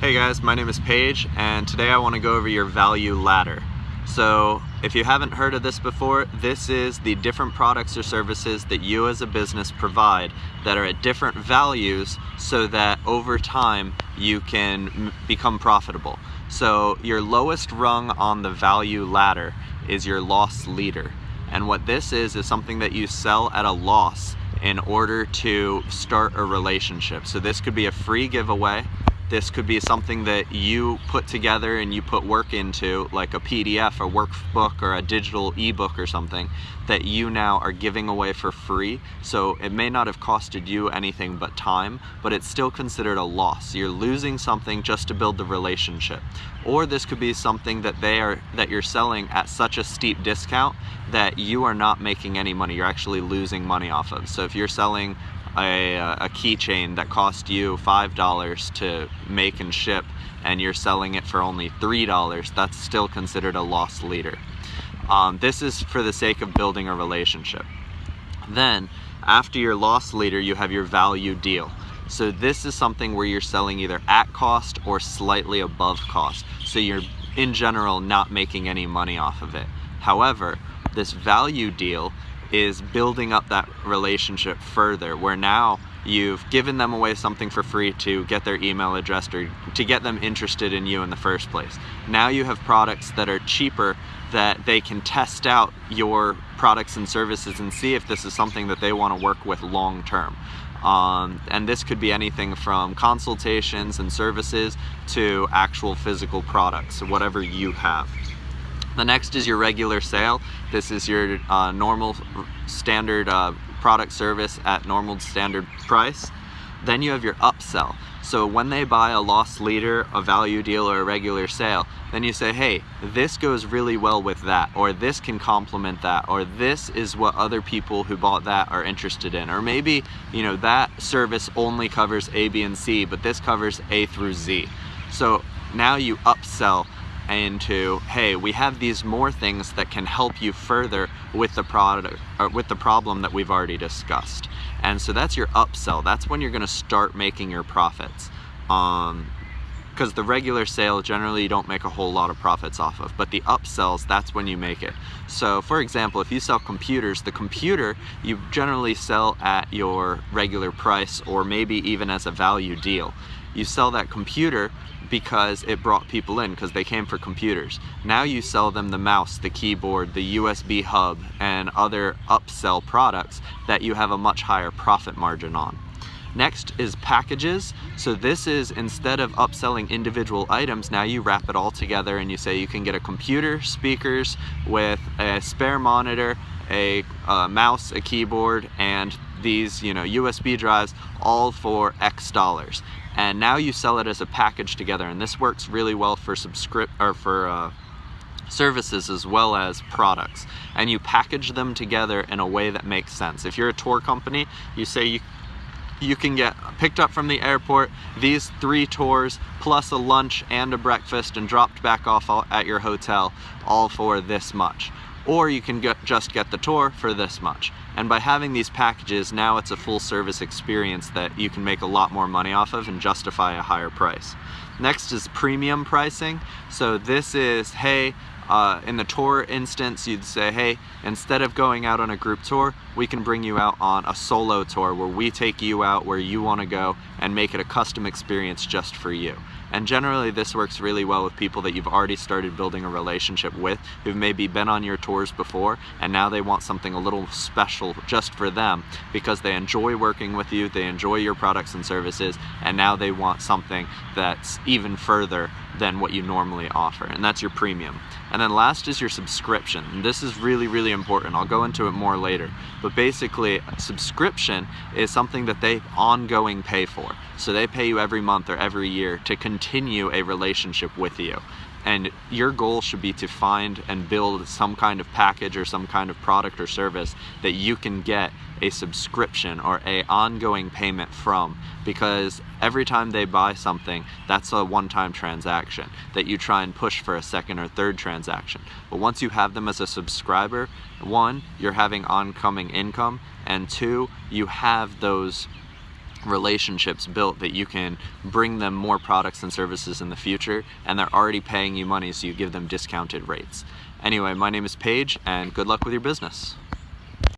Hey guys, my name is Paige and today I want to go over your value ladder. So if you haven't heard of this before, this is the different products or services that you as a business provide that are at different values so that over time you can become profitable. So your lowest rung on the value ladder is your loss leader. And what this is, is something that you sell at a loss in order to start a relationship. So this could be a free giveaway this could be something that you put together and you put work into, like a PDF, a workbook, or a digital ebook or something, that you now are giving away for free. So it may not have costed you anything but time, but it's still considered a loss. You're losing something just to build the relationship. Or this could be something that they are that you're selling at such a steep discount that you are not making any money. You're actually losing money off of. So if you're selling a, a keychain that cost you $5 to make and ship and you're selling it for only $3, that's still considered a loss leader. Um, this is for the sake of building a relationship. Then, after your loss leader, you have your value deal. So this is something where you're selling either at cost or slightly above cost. So you're, in general, not making any money off of it. However, this value deal is building up that relationship further where now you've given them away something for free to get their email address or to get them interested in you in the first place. Now you have products that are cheaper that they can test out your products and services and see if this is something that they want to work with long term. Um, and this could be anything from consultations and services to actual physical products, whatever you have. The next is your regular sale. This is your uh, normal standard uh, product service at normal standard price. Then you have your upsell. So when they buy a loss leader, a value deal, or a regular sale, then you say, hey, this goes really well with that, or this can complement that, or this is what other people who bought that are interested in. Or maybe, you know, that service only covers A, B, and C, but this covers A through Z. So now you upsell into hey we have these more things that can help you further with the product or with the problem that we've already discussed. And so that's your upsell. That's when you're going to start making your profits. Um because the regular sale generally you don't make a whole lot of profits off of but the upsells that's when you make it so for example if you sell computers the computer you generally sell at your regular price or maybe even as a value deal you sell that computer because it brought people in because they came for computers. Now you sell them the mouse, the keyboard, the USB hub, and other upsell products that you have a much higher profit margin on. Next is packages. So this is instead of upselling individual items, now you wrap it all together and you say you can get a computer, speakers with a spare monitor, a, a mouse, a keyboard, and these you know USB drives all for X dollars. And now you sell it as a package together and this works really well for subscript or for uh, services as well as products. And you package them together in a way that makes sense. If you're a tour company you say you you can get picked up from the airport these three tours plus a lunch and a breakfast and dropped back off at your hotel all for this much or you can get, just get the tour for this much. And by having these packages, now it's a full service experience that you can make a lot more money off of and justify a higher price. Next is premium pricing. So this is, hey, uh, in the tour instance, you'd say, hey, instead of going out on a group tour, we can bring you out on a solo tour where we take you out where you want to go and make it a custom experience just for you. And generally this works really well with people that you've already started building a relationship with, who've maybe been on your tours before, and now they want something a little special just for them because they enjoy working with you, they enjoy your products and services, and now they want something that's even further than what you normally offer, and that's your premium. And then last is your subscription. And this is really, really important. I'll go into it more later. But basically, subscription is something that they ongoing pay for. So they pay you every month or every year to continue a relationship with you and your goal should be to find and build some kind of package or some kind of product or service that you can get a subscription or a ongoing payment from. Because every time they buy something that's a one-time transaction that you try and push for a second or third transaction. But once you have them as a subscriber one you're having oncoming income and two you have those relationships built that you can bring them more products and services in the future and they're already paying you money so you give them discounted rates. Anyway, my name is Paige and good luck with your business.